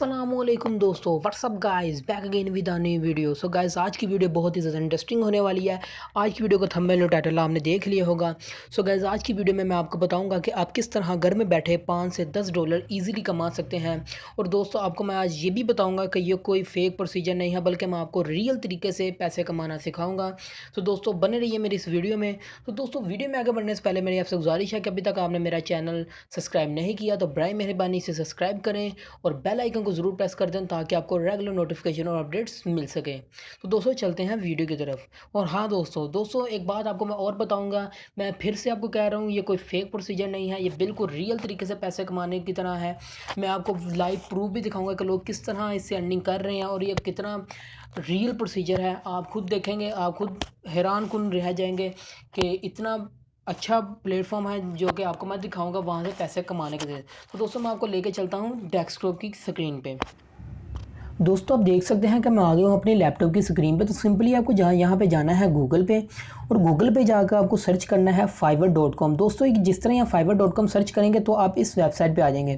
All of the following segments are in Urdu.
السلام علیکم دوستو what's up guys back again with نئی ویڈیو سو گائز آج کی ویڈیو بہت ہی زیادہ انٹرسٹنگ ہونے والی ہے۔ آج کی ویڈیو کا تھمبیل اور ٹائٹل آپ نے دیکھ لیا ہوگا۔ سو گائز آج کی ویڈیو میں میں آپ کو بتاؤں گا کہ آپ کس طرح گھر میں بیٹھے پانچ سے دس ڈالر ایزیلی کما سکتے ہیں۔ اور دوستو، آپ کو میں آج یہ بھی بتاؤں گا کہ یہ کوئی فیک پروسیجر نہیں ہے، بلکہ میں آپ کو ریئل طریقے سے پیسے کمانا سکھاؤں گا۔ تو دوستو، بنے رہیے میری اس ویڈیو میں۔ تو دوستو ویڈیو میں آگے بڑھنے سے پہلے میری آپ سے گزارش ہے کہ ابھی تک آپ نے میرا چینل سبسکرائب نہیں کیا تو برائے مہربانی سے سبسکرائب کریں اور بیل آئیکن کو ضرور پریس کر دیں تاکہ آپ کو ریگولر نوٹیفیکیشن اور اپڈیٹس مل سکیں۔ تو دوستو چلتے ہیں ویڈیو کی طرف۔ اور ہاں دوستو دوستو ایک بات آپ کو میں اور بتاؤں گا۔ میں پھر سے آپ کو کہہ رہا ہوں، یہ کوئی فیک پروسیجر نہیں ہے، یہ بالکل ریئل طریقے سے پیسے کمانے کی طرح ہے۔ میں آپ کو لائیو پروف بھی دکھاؤں گا کہ لوگ کس طرح اس سے ارننگ کر رہے ہیں اور یہ کتنا ریئل پروسیجر ہے۔ آپ خود دیکھیں گے، آپ خود حیران کن رہ جائیں گے کہ اتنا اچھا پلیٹ فارم ہے جو کہ آپ کو میں دکھاؤں گا وہاں سے پیسے کمانے کے ذریعے۔ تو دوستو میں آپ کو لے کے چلتا ہوں ڈیسک کی سکرین پہ۔ دوستو آپ دیکھ سکتے ہیں کہ میں آگے ہوں اپنی لیپ ٹاپ کی سکرین پہ۔ تو سمپلی آپ کو جہاں یہاں پہ جانا ہے گوگل پہ۔ اور گوگل پہ جا کر آپ کو سرچ کرنا ہے فائیور ڈاٹ کام دوستو جس طرح یہاں فائبر ڈاٹ کام سرچ کریں گے تو آپ اس ویب سائٹ پہ آ جائیں گے۔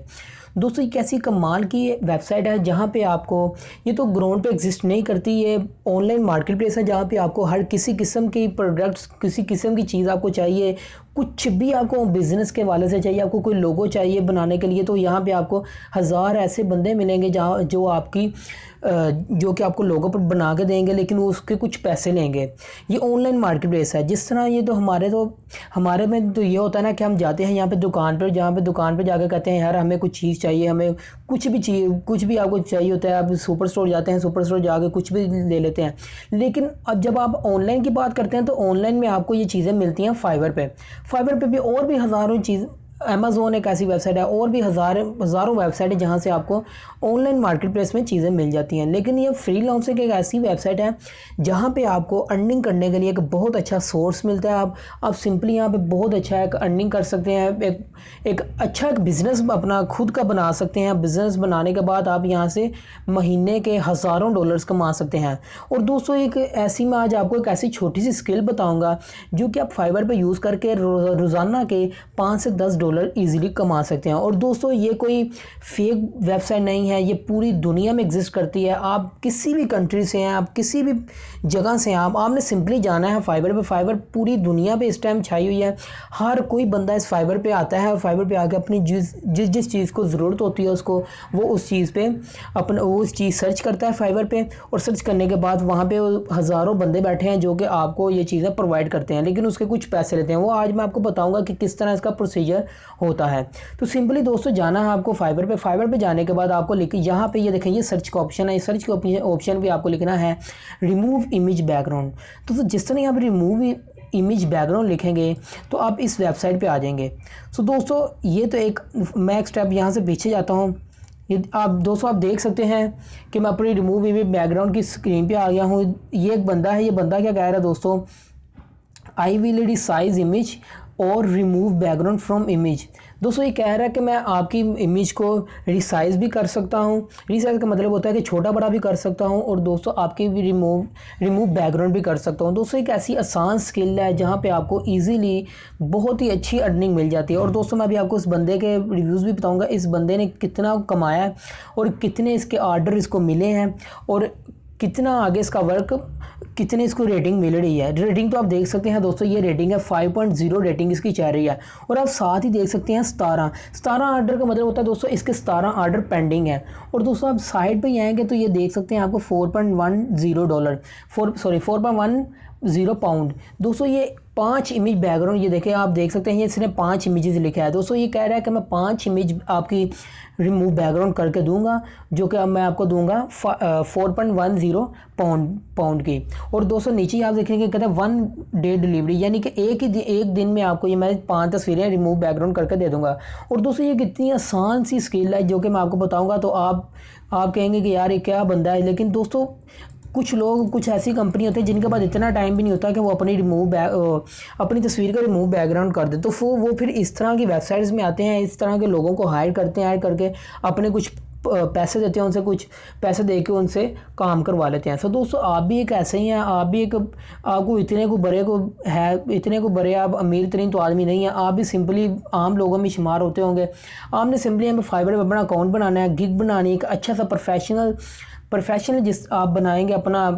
دوستو ایک ایسی کمال کی ویب سائٹ ہے جہاں پہ آپ کو یہ تو گراؤنڈ پہ ایگزسٹ نہیں کرتی، یہ آن لائن مارکیٹ پلیس ہے جہاں پہ آپ کو ہر کسی قسم کی پروڈکٹس، کسی قسم کی چیز آپ کو چاہیے کچھ بھی آپ کو بزنس کے والے سے چاہیے، آپ کو کوئی لوگو چاہیے بنانے کے لیے، تو یہاں پہ آپ کو ہزار ایسے بندے ملیں گے جہاں جو آپ کی جو کہ آپ کو لوگوں پر بنا کے دیں گے، لیکن وہ اس کے کچھ پیسے لیں گے۔ یہ آن لائن مارکیٹ پلیس ہے۔ جس طرح یہ تو ہمارے تو، ہمارے میں تو یہ ہوتا ہے نا کہ ہم جاتے ہیں یہاں پہ دکان پر، جہاں پہ دکان پہ جا کے کہتے ہیں، یار ہمیں کچھ چیز چاہیے، ہمیں کچھ بھی چیز، کچھ بھی آپ کو چاہیے ہوتا ہے، آپ سپر اسٹور جاتے ہیں، سپر اسٹور جا کے کچھ بھی لے لیتے ہیں۔ لیکن اب جب آپ آن لائن کی بات کرتے ہیں، تو آن لائن میں آپ کو یہ چیزیں ملتی ہیں فائبر پہ۔ فائبر پہ بھی اور بھی ہزاروں چیز امیزون ایک ایسی ویب سائٹ ہے، اور بھی ہزار ہزاروں ویب سائٹ ہے جہاں سے آپ کو آن لائن مارکیٹ پلیس میں چیزیں مل جاتی ہیں۔ لیکن یہ فری لانسنگ ایک ایسی ویب سائٹ ہے جہاں پہ آپ کو ارننگ کرنے کے لیے ایک بہت اچھا سورس ملتا ہے۔ آپ آپ سمپلی یہاں پہ بہت اچھا ایک ارننگ کر سکتے ہیں۔ ایک ایک اچھا ایک بزنس اپنا خود کا بنا سکتے ہیں۔ بزنس بنانے کے بعد آپ یہاں سے مہینے کے ہزاروں ڈالرز کما سکتے ہیں۔ اور دوستو، ایک ایسی میں آج آپ کو ایک ایسی چھوٹی سی اسکل بتاؤں گا جو کہ آپ فائبر پہ یوز کر کے روزانہ کے پانچ سے دس ڈالر ڈالر ایزیلی کما سکتے ہیں۔ اور دوستو، یہ کوئی فیک ویب سائٹ نہیں ہے، یہ پوری دنیا میں ایگزسٹ کرتی ہے۔ آپ کسی بھی کنٹری سے ہیں، آپ کسی بھی جگہ سے ہیں، آپ آپ نے سمپلی جانا ہے فائبر پہ۔ فائبر پوری دنیا پہ اس ٹائم چھائی ہوئی ہے۔ ہر کوئی بندہ اس فائبر پہ آتا ہے اور فائبر پہ آ کے اپنی جس جس جس چیز کو ضرورت ہوتی ہے، اس کو وہ اس چیز پہ اپنا وہ اس چیز سرچ کرتا ہے فائبر پہ۔ اور سرچ کرنے کے بعد وہاں پہ ہزاروں بندے بیٹھے ہیں جو کہ آپ کو یہ چیزیں پرووائڈ کرتے ہیں۔ لیکن اس کے کچھ پیسے لیتے ہیں۔ وہ آج میں آپ کو بتاؤں گا کہ کس طرح اس کا پروسیجر ہوتا ہے۔ تو سمپلی دوستو جانا ہے آپ کو فائبر پہ۔ فائبر پہ جانے کے بعد آپ کو لکھ یہاں پہ یہ دیکھیں، یہ سرچ کا آپشن ہے۔ سرچ کے آپشن بھی آپ کو لکھنا ہے۔ ریموو امیج بیک گراؤنڈ تو جس طرح یہاں پہ ریموو امیج بیک گراؤنڈ لکھیں گے، تو آپ اس ویب سائٹ پہ آ جائیں گے۔ سو دوستو، یہ تو ایک میں ایک سٹیپ یہاں سے پیچھے جاتا ہوں۔ یہ آپ دوستو آپ دیکھ سکتے ہیں کہ میں اپنی ریموو امیج بیک گراؤنڈ کی سکرین پہ آ گیا ہوں۔ یہ ایک بندہ ہے، یہ بندہ کیا کہہ رہا ہے دوستو؟ I will resize image اور remove back ground from image دوستو، یہ کہہ رہا ہے کہ میں آپ کی امیج کو ریسائز بھی کر سکتا ہوں۔ ریسائز کا مطلب ہوتا ہے کہ چھوٹا بڑا بھی کر سکتا ہوں اور دوستو، آپ کی بھی ریموو ریموو بیک گراؤنڈ بھی کر سکتا ہوں۔ دوستو، ایک ایسی آسان سکل ہے جہاں پہ آپ کو ایزیلی بہت ہی اچھی ارننگ مل جاتی ہے۔ اور دوستو، میں بھی آپ کو اس بندے کے ریویوز بھی بتاؤں گا۔ اس بندے نے کتنا کمایا ہے اور کتنے اس کے آرڈر اس کو ملے ہیں۔ اور کتنا آگے اس کا ورک کتنے اس کو ریٹنگ مل رہی ہے؟ ریٹنگ تو آپ دیکھ سکتے ہیں دوستو، یہ ریٹنگ ہے 5.0 ریٹنگ اس کی چاہ رہی ہے۔ اور آپ ساتھ ہی دیکھ سکتے ہیں ستارہ۔ ستارہ آرڈر کا مطلب ہوتا ہے دوستو، اس کے ستارہ آرڈر پینڈنگ ہے اور دوستو، آپ سائٹ پہ ہی آئیں گے تو یہ دیکھ سکتے ہیں آپ کو 4.10 ڈالر فور سوری 4.10 پاؤنڈ دوستو، یہ پانچ امیج بیک گراؤنڈ یہ دیکھیں آپ دیکھ سکتے ہیں، یہ اس نے پانچ امیجز لکھا ہے دوستو، یہ کہہ رہا ہے کہ میں پانچ امیج آپ کی ریموو بیک گراؤنڈ کر کے دوں گا، جو کہ اب میں آپ کو دوں گا four point one zero pound pound کی۔ اور دوستو، نیچے آپ دیکھیں گے کہتے ہیں ون ڈے ڈیلیوری یعنی کہ ایک ہی ایک دن میں آپ کو یہ میں پانچ تصویریں ریموو بیک گراؤنڈ کر کے دے دوں گا۔ اور دوستو، یہ کتنی آسان سی اسکل ہے جو کہ میں آپ کو بتاؤں گا۔ تو آپ آپ کہیں گے کہ یار، یہ کیا بندہ ہے؟ لیکن دوستو کچھ لوگ، کچھ ایسی کمپنی ہوتے ہیں جن کے بعد اتنا ٹائم بھی نہیں ہوتا کہ وہ اپنی ریموو بیک اپنی تصویر کا ریموو بیک گراؤنڈ کر دیں تو وہ پھر اس طرح کی ویب سائٹس میں آتے ہیں، اس طرح کے لوگوں کو ہائر کرتے ہیں ہائر کر کے اپنے کچھ پیسے دیتے ہیں، ان سے کچھ پیسے دے کے ان سے کام کروا لیتے ہیں۔ سو دوستو، آپ بھی ایک ایسے ہی ہیں، آپ بھی ایک، آپ کو اتنے کو بڑے کو ہے، اتنے کو بڑے آپ امیر ترین تو آدمی نہیں ہیں۔ آپ بھی سمپلی عام لوگوں میں شمار ہوتے ہوں گے۔ آپ نے سمپلی ہمیں فائبر پہ اپنا اکاؤنٹ بنانا ہے گگ بنانی ہے، ایک اچھا سا پروفیشنل پروفیشنل جس آپ بنائیں گے اپنا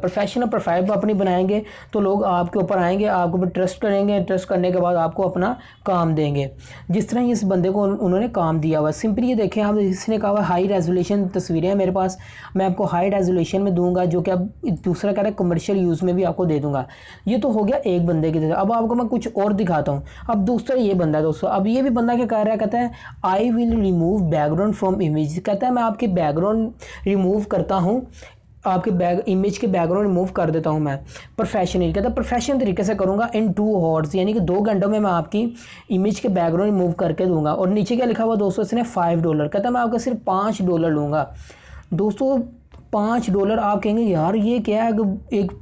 پروفیشنل پروفائل اپنی بنائیں گے تو لوگ آپ کے اوپر آئیں گے، آپ کے اوپر ٹرسٹ کریں گے ٹرسٹ کرنے کے بعد آپ کو اپنا کام دیں گے۔ جس طرح اس بندے کو انہوں نے کام دیا ہوا سمپلی یہ دیکھیں، آپ اس نے کہا ہوا ہائی ریزولیشن تصویریں ہیں میرے پاس، میں آپ کو ہائی ریزولیشن میں دوں گا، جو کہ اب دوسرا کہہ رہا ہے کمرشل یوز میں بھی آپ کو دے دوں گا۔ یہ تو ہو گیا ایک بندے کی طرح۔ اب آپ کو میں کچھ اور دکھاتا ہوں۔ اب دوسرا یہ بندہ ہے دوستوں اب یہ بھی بندہ کیا کہہ رہا ہے؟ کہتا ہے I will remove background from image کہتا ہے میں آپ کے بیک گراؤنڈ ریموو کرتا ہوں۔ آپ کے بیک امیج کے بیک گراؤنڈ ریموو کر دیتا ہوں میں. پروفیشنل کہتا پروفیشنل طریقے سے کروں گا ان ٹو ہارس یعنی کہ دو گھنٹوں میں میں آپ کی امیج کے بیک گراؤنڈ ریموو کر کے دوں گا. اور نیچے کیا لکھا ہوا دوستوں اس نے فائیو ڈالر کہتا ہے، میں آپ کا صرف پانچ ڈالر لوں گا. دوستو، پانچ ڈالر آپ کہیں گے، یار یہ کیا ہے ایک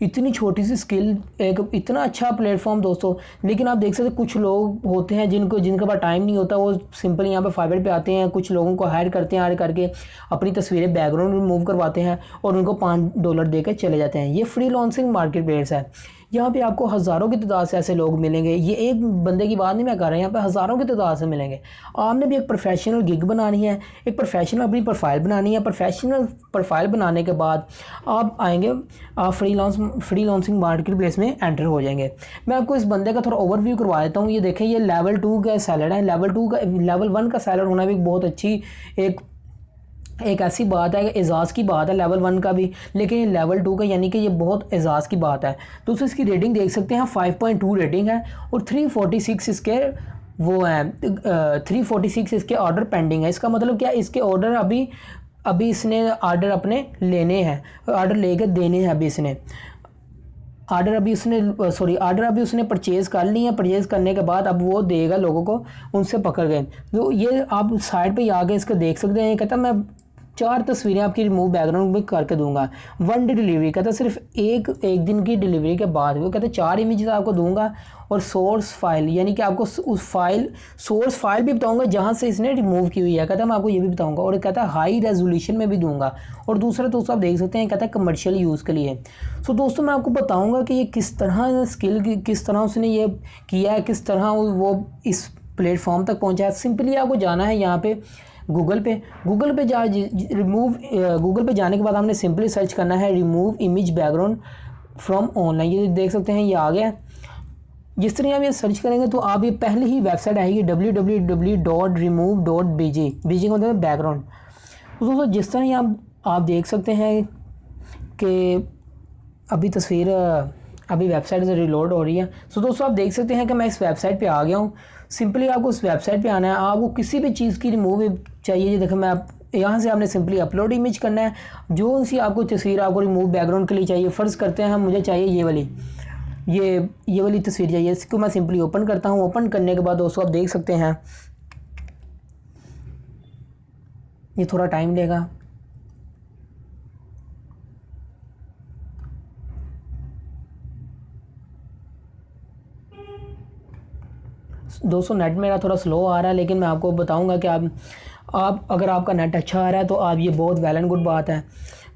اتنی چھوٹی سی سکل ایک اتنا اچھا پلیٹ فارم دوستو، لیکن آپ دیکھ سکتے کچھ لوگ ہوتے ہیں جن کو، جن کے پاس ٹائم نہیں ہوتا، وہ سمپل یہاں پہ فائبر پہ آتے ہیں، کچھ لوگوں کو ہائر کرتے ہیں ہائر کر کے اپنی تصویریں بیک گراؤنڈ میں موو کرواتے ہیں اور ان کو پانچ ڈالر دے کے چلے جاتے ہیں۔ یہ فری لانسنگ مارکیٹ پلیس ہے۔ یہاں پہ آپ کو ہزاروں کی تعداد سے ایسے لوگ ملیں گے۔ یہ ایک بندے کی بات نہیں میں کر رہا ہوں، یہاں پہ ہزاروں کی تعداد سے ملیں گے۔ آپ نے بھی ایک پروفیشنل گگ بنانی ہے، ایک پروفیشنل اپنی پروفائل بنانی ہے۔ پروفیشنل پروفائل بنانے کے بعد آپ آئیں گے، آپ freelance freelancing marketplace میں انٹر ہو جائیں گے۔ میں آپ کو اس بندے کا تھوڑا اوور ویو کروا دیتا ہوں۔ یہ دیکھیں، یہ لیول ٹو کا سیلڈ ہے۔ لیول ٹو کا لیول ون کا سیلڈ ہونا بھی بہت اچھی ایک ایک ایسی بات ہے کہ اعزاز کی بات ہے لیول ون کا بھی۔ لیکن یہ لیول ٹو کا یعنی کہ یہ بہت اعزاز کی بات ہے۔ تو اس کی ریٹنگ دیکھ سکتے ہیں فائیو پوائنٹ ٹو ریٹنگ ہے اور تھری فورٹی سکس اس کے وہ ہیں۔ تھری فورٹی سکس اس کے آرڈر پینڈنگ ہے اس کا مطلب کیا؟ اس کے آرڈر ابھی ابھی اس نے آرڈر اپنے لینے ہیں۔ آرڈر لے کے دینے ہیں ابھی اس نے۔ آرڈر ابھی اس نے سوری آرڈر ابھی اس نے پرچیز کر لی ہے۔ پرچیز کرنے کے بعد اب وہ دے گا لوگوں کو، ان سے پکڑ گئے تو یہ آپ سائڈ پہ آ کے اس کو دیکھ سکتے ہیں۔ یہ کہتا میں چار تصویریں آپ کی ریموو بیک گراؤنڈ میں کر کے دوں گا۔ ون ڈے ڈیلیوری کہتا صرف ایک ایک دن کی ڈیلیوری کے بعد۔ وہ کہتا چار امیجز آپ کو دوں گا اور سورس فائل یعنی کہ آپ کو اس فائل سورس فائل بھی بتاؤں گا جہاں سے اس نے ریموو کی ہوئی ہے۔ کہتا ہے میں آپ کو یہ بھی بتاؤں گا اور کہتا ہے ہائی ریزولیشن میں بھی دوں گا۔ اور دوسرا دوستوں آپ دیکھ سکتے ہیں، کہتا ہے کمرشل یوز کے لیے۔ سو دوستوں میں آپ کو بتاؤں گا کہ یہ کس طرح اسکل کس طرح اس نے یہ کیا ہے، کس طرح وہ اس پلیٹ فارم تک پہنچا ہے۔ سمپلی آپ کو جانا ہے یہاں پہ۔ گوگل پہ گوگل پہ جا جی- جی- ریموو گوگل پہ جانے کے بعد ہم نے سمپلی سرچ کرنا ہے remove image background from online یہ دیکھ سکتے ہیں، یہ آ گیا. جس طرح آپ یہ سرچ کریں گے تو آپ یہ پہلے ہی ویب سائٹ آئے گی W W W dot remove dot B G B G کا مطلب بیک گراؤنڈ دوستوں جس طرح آپ آپ دیکھ سکتے ہیں کہ ابھی تصویر ابھی ویب سائٹ سے ریلوڈ ہو رہی ہے. سو دوستوں آپ دیکھ سکتے ہیں کہ میں اس ویب سائٹ پہ آ گیا ہوں. سمپلی آپ کو اس ویب سائٹ پہ آنا ہے۔ آپ کو کسی بھی چیز کی ریموو چاہیے۔ یہ دیکھیں، میں آپ یہاں سے آپ نے سمپلی اپلوڈ امیج کرنا ہے۔ جو سی آپ کو تصویر آپ کو ریموو بیک گراؤنڈ کے لیے چاہیے، فرض کرتے ہیں ہم، مجھے چاہیے یہ والی۔ یہ یہ والی تصویر چاہیے۔ اس کو میں سمپلی اوپن کرتا ہوں۔ اوپن کرنے کے بعد دوستوں آپ دیکھ سکتے ہیں۔ یہ تھوڑا ٹائم لے گا۔ دوستو نیٹ میرا تھوڑا سلو آ رہا ہے، لیکن میں آپ کو بتاؤں گا کہ آپ آپ، اگر آپ کا نیٹ اچھا آ رہا ہے، تو آپ یہ بہت ویل اینڈ گڈ بات ہے.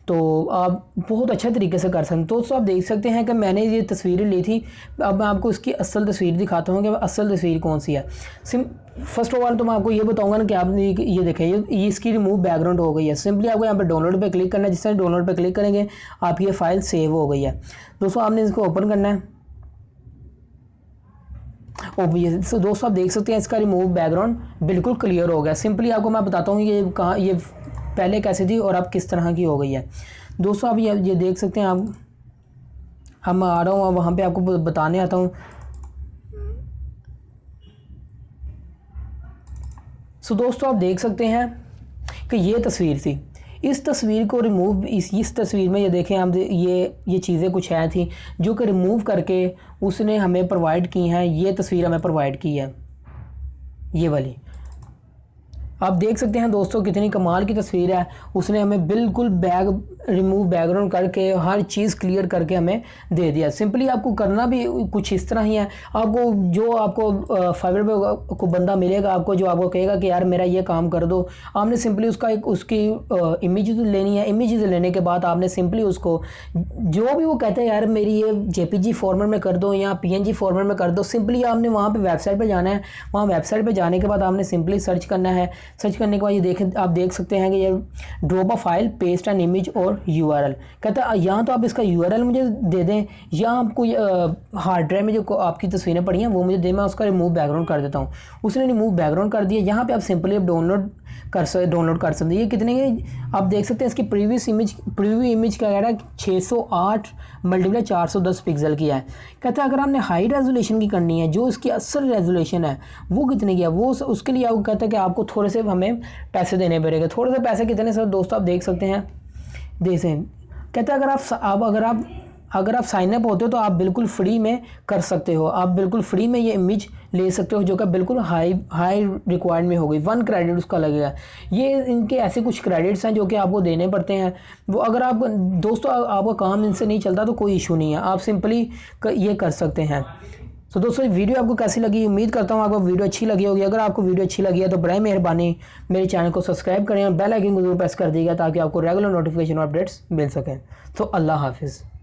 تو آپ بہت اچھا طریقے سے کر سکتے تو آپ دیکھ سکتے ہیں کہ میں نے یہ تصویریں لی تھی اب میں آپ کو اس کی اصل تصویر دکھاتا ہوں کہ اصل تصویر کون سی ہے. سم فرسٹ آف آل تو میں آپ کو یہ بتاؤں گا نا کہ آپ نے یہ دیکھیں، یہ اس کی ریموو بیک گراؤنڈ ہو گئی ہے. سمپلی آپ کو یہاں پہ ڈاؤن لوڈ پہ کلک کرنا ہے. جس طرح ڈاؤن لوڈ پہ کلک کریں گے، آپ کی یہ فائل سیو ہو گئی ہے. دوستوں آپ نے اس کو اوپن کرنا ہے. دوستوں آپ دیکھ سکتے ہیں اس کا ریموو بیک گراؤنڈ بالکل کلیئر ہو گیا۔ سمپلی آپ کو میں بتاتا ہوں یہ کہاں یہ پہلے کیسے تھی اور اب کس طرح کی ہو گئی ہے۔ دوستوں آپ یہ یہ دیکھ سکتے ہیں آپ۔ اب میں آ رہا ہوں وہاں پہ آپ کو بتانے آتا ہوں۔ سو دوستوں آپ دیکھ سکتے ہیں کہ یہ تصویر تھی۔ اس تصویر کو ریموو اس اس تصویر میں یہ دیکھیں ہم جی- یہ یہ چیزیں کچھ ہیں تھیں جو کہ ریموو کر کے اس نے ہمیں پرووائڈ کی ہیں، یہ تصویر ہمیں پرووائڈ کی ہے۔ یہ والی۔ آپ دیکھ سکتے ہیں دوستوں کتنی کمال کی تصویر ہے۔ اس نے ہمیں بالکل بیگ ریموو بیک گراؤنڈ کر کے ہر چیز کلیئر کر کے ہمیں دے دیا۔ سمپلی آپ کو کرنا بھی کچھ اس طرح ہی ہے۔ آپ کو جو آپ کو فائبر پہ کو بندہ ملے گا، آپ کو جو آپ کو کہے گا کہ یار میرا یہ کام کر دو۔ آپ نے سمپلی اس کا ایک اس کی امیجز لینی ہے۔ امیجز لینے کے بعد آپ نے سمپلی اس کو جو بھی وہ کہتے ہیں، یار میری یہ جے پی جی فارمیٹ میں کر دو یا پی این جی فارمیٹ میں کر دو سمپلی آپ نے وہاں پہ ویب سائٹ پہ جانا ہے۔ وہاں ویب سائٹ پہ جانے کے بعد آپ نے سمپلی سرچ کرنا ہے۔ سرچ کرنے کے بعد یہ دیکھیں آپ دیکھ سکتے ہیں کہ یہ drop a file paste and image اور یو آر ایل کہتا ہے یہاں تو آپ اس کا یو آر ایل مجھے دے دیں، یا آپ کو ہارڈ ڈرائیو میں جو آپ کی تصویریں پڑی ہیں، وہ مجھے دیں، میں اس کا ریموو بیک گراؤنڈ کر دیتا ہوں۔ اس نے ریموو بیک گراؤنڈ کر دیا، یہاں پہ آپ سمپلی اب ڈاؤن لوڈ کر سکتے ڈاؤن لوڈ کر سکتے ہیں۔ یہ کتنے آپ دیکھ سکتے ہیں اس کی پریویس امیج پریویو امیج کیا کہہ رہا ہے چھ سو آٹھ ملٹیپلائی چار سو دس پکسل کی ہے۔ کہتا ہے، اگر آپ نے ہائی ریزولیشن کی کرنی ہے، جو اس کی اصل ریزولیشن ہے، وہ کتنے کی ہے؟ وہ اس کے لیے آپ کہتا ہے کہ آپ کو تھوڑے سے صرف ہمیں پیسے دینے پڑے گا تھوڑے سے پیسے کتنے سے دوست آپ دیکھ سکتے ہیں دیکھ سکتے کہتا ہے اگر آپ آپ اگر آپ اگر آپ سائن اپ ہوتے ہو تو آپ بالکل فری میں کر سکتے ہو آپ بالکل فری میں یہ امیج لے سکتے ہو جو کہ بالکل ہائی ہائی ریکوائرڈ میں ہوگی ون کریڈٹ اس کا لگے گا یہ ان کے ایسے کچھ کریڈٹس ہیں جو کہ آپ کو دینے پڑتے ہیں وہ اگر آپ دوستو آپ کا کام ان سے نہیں چلتا تو کوئی ایشو نہیں ہے آپ سمپلی یہ کر سکتے ہیں تو دوستو ویڈیو آپ کو کیسی لگی؟ امید کرتا ہوں آپ کو ویڈیو اچھی لگی ہوگی۔ اگر آپ کو ویڈیو اچھی لگی ہے تو برائے مہربانی میرے چینل کو سبسکرائب کریں اور بیل آئکن کو ضرور پریس کر دیجیے گا تاکہ آپ کو ریگولر نوٹیفیکیشن اور اپڈیٹس مل سکیں۔ تو اللہ حافظ۔